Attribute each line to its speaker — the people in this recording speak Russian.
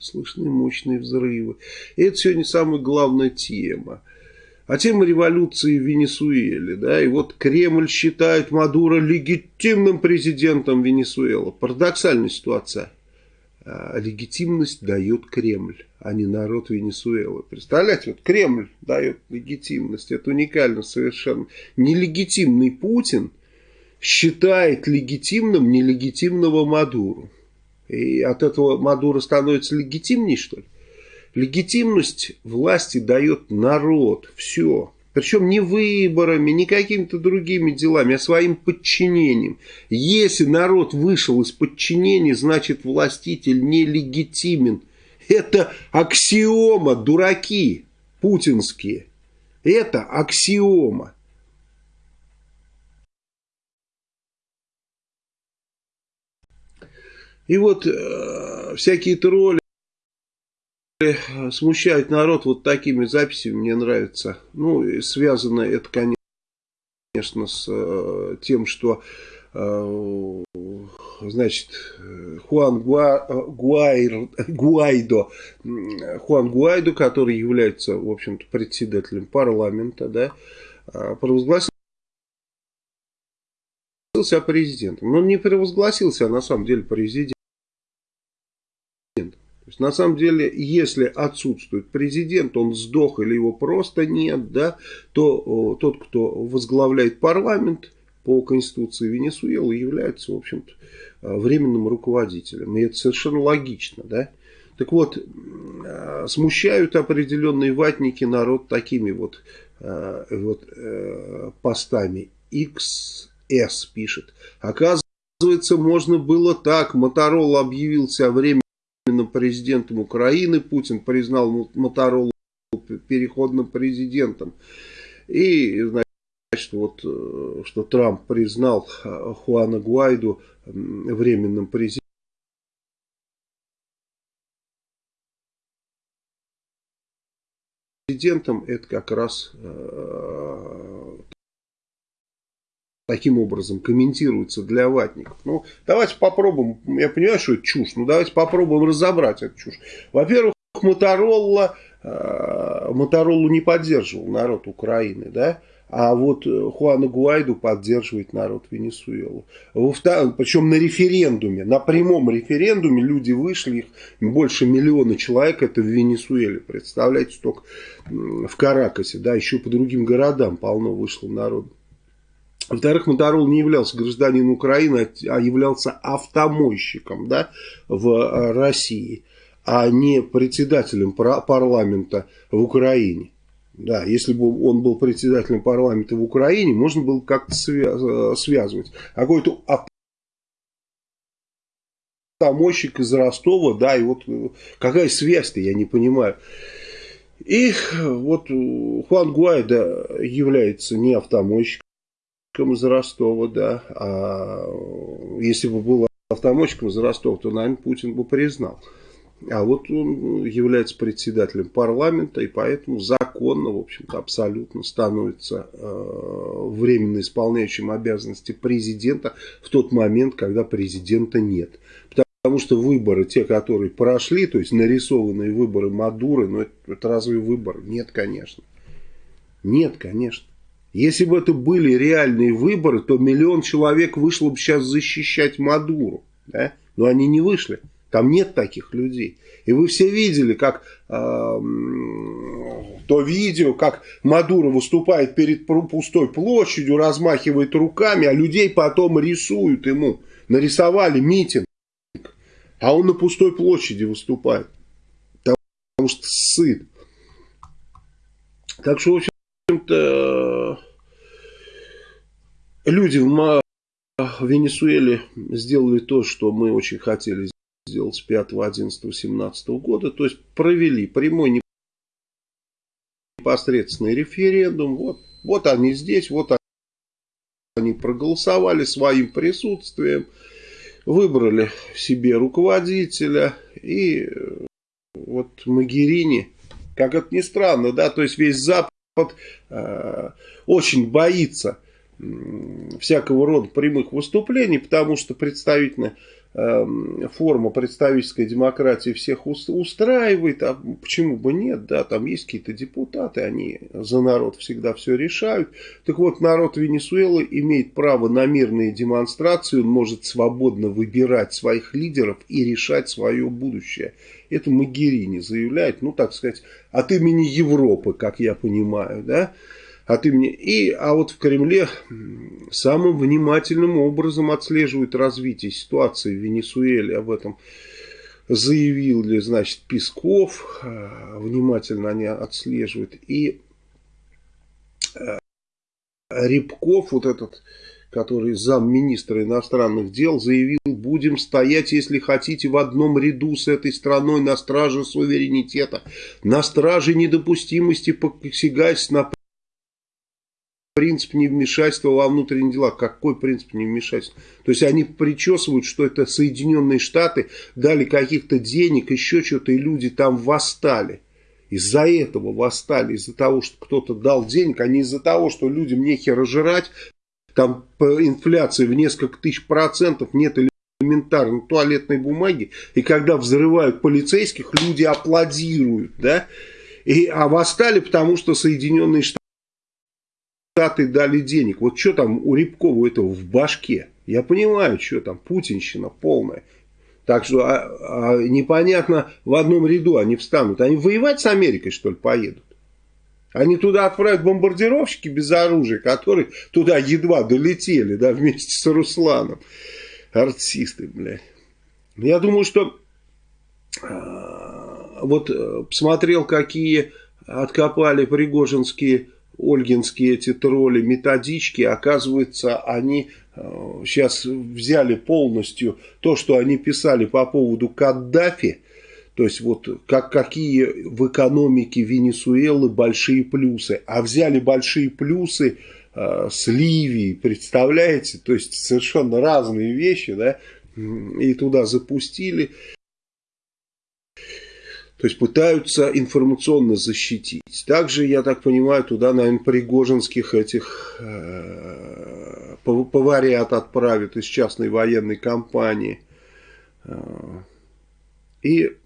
Speaker 1: слышны мощные взрывы. И это сегодня самая главная тема. А тема революции в Венесуэле. Да, и вот Кремль считает Мадуро легитимным президентом Венесуэлы. Парадоксальная ситуация. А легитимность дает Кремль, а не народ Венесуэлы. Представляете, вот Кремль дает легитимность. Это уникально совершенно. Нелегитимный Путин считает легитимным нелегитимного Мадуру. И от этого Мадуро становится легитимней, что ли? Легитимность власти дает народ. Все. Причем не выборами, не какими-то другими делами, а своим подчинением. Если народ вышел из подчинения, значит властитель нелегитимен. Это аксиома, дураки путинские. Это аксиома. И вот э, всякие тролли смущают народ вот такими записями, мне нравится. Ну, связано это, конечно, с э, тем, что э, значит, Хуан Гуа, Гуайр, Гуайдо, Хуан Гуайдо, который является, в общем-то, председателем парламента, да, э, провозгласил себя президентом. Но он не провозгласился, а на самом деле президент есть, на самом деле, если отсутствует президент, он сдох или его просто нет, да, то о, тот, кто возглавляет парламент по Конституции Венесуэлы, является, в общем-то, э, временным руководителем. И это совершенно логично, да. Так вот, э, смущают определенные ватники народ такими вот, э, вот постами. XS пишет. Оказывается, можно было так. Моторола объявился о времени президентом Украины. Путин признал Моторолу переходным президентом. И, значит, вот, э, что Трамп признал э, Хуана Гуайду временным президентом. президентом, это как раз э, таким образом комментируется для ватников. Ну, давайте попробуем, я понимаю, что это чушь, но давайте попробуем разобрать эту чушь. Во-первых, Моторолла, э, Мотороллу не поддерживал народ Украины, да, а вот Хуана Гуайду поддерживает народ Венесуэлы. Причем на референдуме, на прямом референдуме люди вышли, их больше миллиона человек, это в Венесуэле, представляете, только в Каракасе, да, еще по другим городам полно вышло народу. Во-вторых, Моторол не являлся гражданином Украины, а являлся автомойщиком да, в э, России, а не председателем парламента в Украине. Да, если бы он был председателем парламента в Украине, можно было как-то э, связывать. А какой-то автомойщик из Ростова, да, и вот э, какая связь-то, я не понимаю. И вот Хуан Гуайда является не автомойщиком, из Ростова, да. А если бы был автомойщиком из Ростова, то, наверное, Путин бы признал. А вот он является председателем парламента, и поэтому законно, в общем-то, абсолютно становится э, временно исполняющим обязанности президента в тот момент, когда президента нет. Потому что выборы, те, которые прошли, то есть нарисованные выборы Мадуры, ну это, это разве выбор? Нет, конечно. Нет, конечно. Если бы это были реальные выборы, то миллион человек вышло бы сейчас защищать Мадуру. Да? Но они не вышли. Там нет таких людей. И вы все видели, как э, то видео, как Мадуро выступает перед пустой площадью, размахивает руками, а людей потом рисуют ему. Нарисовали митинг. А он на пустой площади выступает. Потому что сыт. Так что, в общем-то, люди в Венесуэле сделали то, что мы очень хотели сделать с 5, 11, 17 года. То есть провели прямой непосредственный референдум. Вот, вот они здесь, вот они проголосовали своим присутствием, выбрали себе руководителя и вот Магерини, как это ни странно, да, то есть весь Запад э, очень боится всякого рода прямых выступлений, потому что представительная Эм, форма представительской демократии всех устраивает, а почему бы нет, да, там есть какие-то депутаты, они за народ всегда все решают. Так вот, народ Венесуэлы имеет право на мирные демонстрации, он может свободно выбирать своих лидеров и решать свое будущее. Это Магерини заявляет, ну, так сказать, от имени Европы, как я понимаю, да, от имени... И, а вот в Кремле самым внимательным образом отслеживают развитие ситуации в Венесуэле. Об этом заявил ли, значит, Песков. А, внимательно они отслеживают. И а, Рябков, вот этот, который замминистра иностранных дел, заявил, будем стоять, если хотите, в одном ряду с этой страной на страже суверенитета, на страже недопустимости посягательств на принцип невмешательства во внутренние дела. Какой принцип невмешательства? То есть они причесывают, что это Соединенные Штаты дали каких-то денег, еще что-то, и люди там восстали. Из-за этого восстали, из-за того, что кто-то дал денег, а не из-за того, что людям нехер жрать, там инфляция в несколько тысяч процентов, нет элементарной туалетной бумаги, и когда взрывают полицейских, люди аплодируют, да, и, а восстали, потому что Соединенные Штаты Штаты дали денег. Вот что там у Рябкова этого в башке? Я понимаю, что там, путинщина полная. Так что а, а, непонятно, в одном ряду они встанут. Они воевать с Америкой, что ли, поедут? Они туда отправят бомбардировщики без оружия, которые туда едва долетели, да, вместе с Русланом. Артисты, блядь. Я думаю, что э, вот посмотрел, какие откопали пригожинские ольгинские эти тролли, методички, оказывается, они сейчас э, взяли полностью то, что они писали по поводу Каддафи, то есть вот как, какие в экономике Венесуэлы большие плюсы, а взяли большие плюсы э, с Ливией, представляете, то есть совершенно разные вещи, да, и туда запустили. То есть пытаются информационно защитить. Также, я так понимаю, туда, наверное, пригожинских этих э, поварят отправят из частной военной компании. Э, и